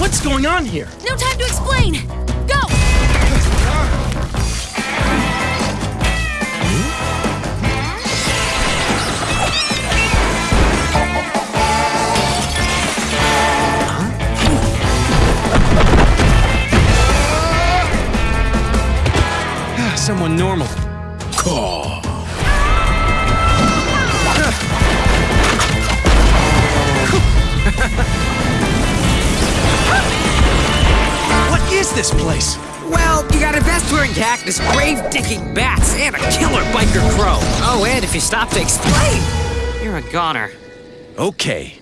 What's going on here? No time to explain! Go! Ah, someone normal. Caw. Is this place? Well, you got a vest-wearing cactus, grave-digging bats, and a killer biker crow. Oh, and if you stop to explain, you're a goner. Okay.